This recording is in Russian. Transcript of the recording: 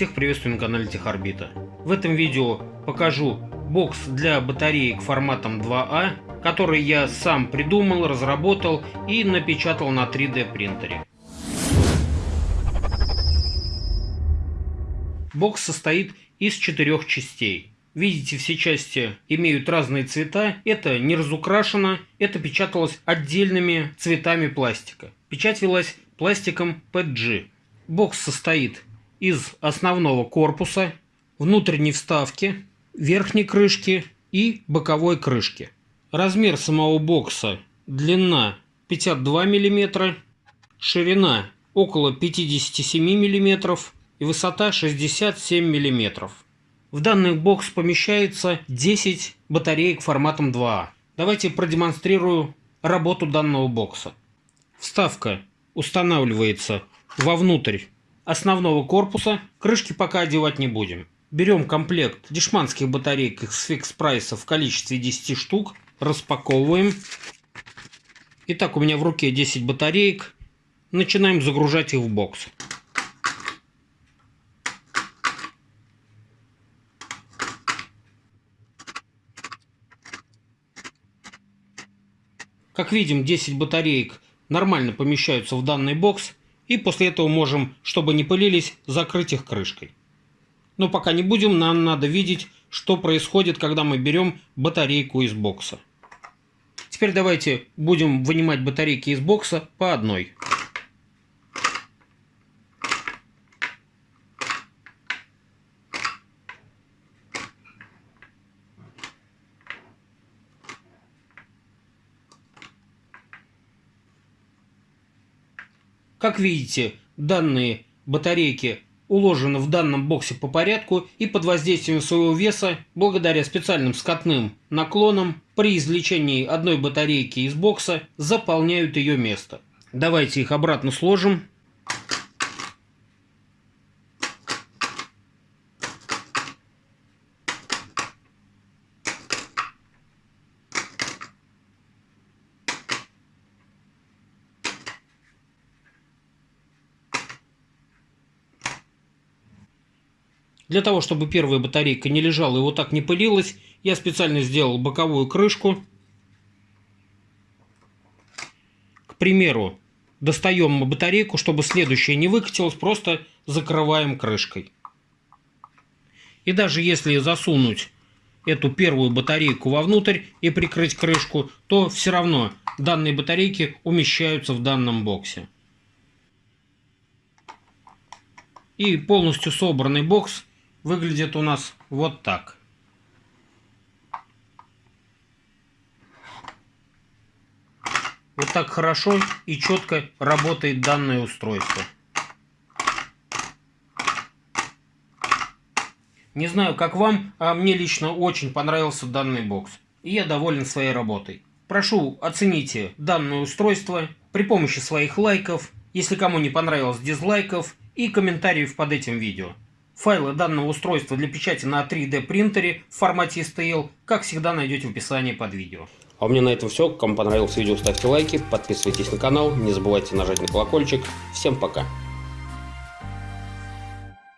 Всех приветствую на канале Техорбита. В этом видео покажу бокс для батареек форматом 2А, который я сам придумал, разработал и напечатал на 3D принтере. Бокс состоит из четырех частей. Видите, все части имеют разные цвета. Это не разукрашено, это печаталось отдельными цветами пластика. Печать велась пластиком PG. Бокс состоит из основного корпуса, внутренней вставки, верхней крышки и боковой крышки. Размер самого бокса длина 52 мм, ширина около 57 мм и высота 67 мм. В данный бокс помещается 10 батареек форматом 2А. Давайте продемонстрирую работу данного бокса. Вставка устанавливается вовнутрь основного корпуса. Крышки пока одевать не будем. Берем комплект дешманских батареек из фикс прайса в количестве 10 штук. Распаковываем. Итак, у меня в руке 10 батареек. Начинаем загружать их в бокс. Как видим, 10 батареек нормально помещаются в данный бокс. И после этого можем, чтобы не пылились, закрыть их крышкой. Но пока не будем, нам надо видеть, что происходит, когда мы берем батарейку из бокса. Теперь давайте будем вынимать батарейки из бокса по одной. Как видите, данные батарейки уложены в данном боксе по порядку и под воздействием своего веса, благодаря специальным скатным наклонам, при извлечении одной батарейки из бокса заполняют ее место. Давайте их обратно сложим. Для того, чтобы первая батарейка не лежала и вот так не пылилась, я специально сделал боковую крышку. К примеру, достаем батарейку, чтобы следующая не выкатилась, просто закрываем крышкой. И даже если засунуть эту первую батарейку вовнутрь и прикрыть крышку, то все равно данные батарейки умещаются в данном боксе. И полностью собранный бокс выглядит у нас вот так. Вот так хорошо и четко работает данное устройство. Не знаю, как вам, а мне лично очень понравился данный бокс. И я доволен своей работой. Прошу, оцените данное устройство при помощи своих лайков, если кому не понравилось дизлайков и комментариев под этим видео. Файлы данного устройства для печати на 3D принтере в формате STL, как всегда, найдете в описании под видео. А у меня на этом все. Кому понравилось видео, ставьте лайки, подписывайтесь на канал, не забывайте нажать на колокольчик. Всем пока!